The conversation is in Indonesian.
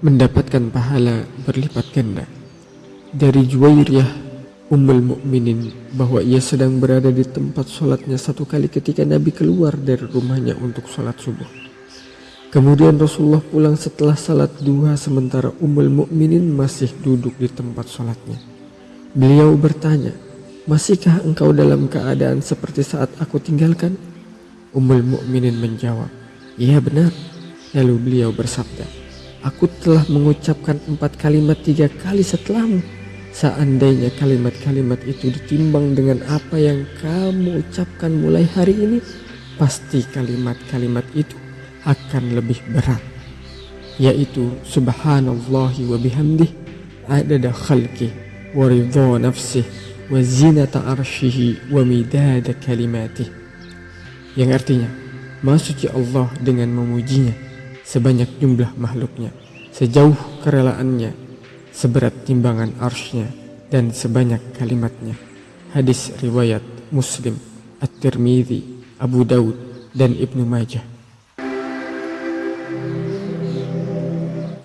mendapatkan pahala berlipat ganda. Dari Juwairiyah Ummul Mukminin bahwa ia sedang berada di tempat sholatnya satu kali ketika Nabi keluar dari rumahnya untuk sholat subuh. Kemudian Rasulullah pulang setelah salat duha sementara Ummul Mukminin masih duduk di tempat sholatnya. Beliau bertanya, Masihkah engkau dalam keadaan seperti saat aku tinggalkan? Ummul Mukminin menjawab, Iya benar. Lalu beliau bersabda, Aku telah mengucapkan empat kalimat tiga kali setelahmu. Seandainya kalimat-kalimat itu ditimbang dengan apa yang kamu ucapkan mulai hari ini, pasti kalimat-kalimat itu akan lebih berat. Yaitu subhanallahi wa bihamdih adada khalqih wa ridha nafsih wa zinata arshihi wa midada kalimatih yang artinya suci Allah dengan memujinya sebanyak jumlah makhluknya sejauh kerelaannya seberat timbangan arsnya dan sebanyak kalimatnya. Hadis riwayat Muslim At-Tirmidzi Abu Daud dan Ibnu Majah